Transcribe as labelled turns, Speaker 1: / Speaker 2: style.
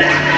Speaker 1: Ah!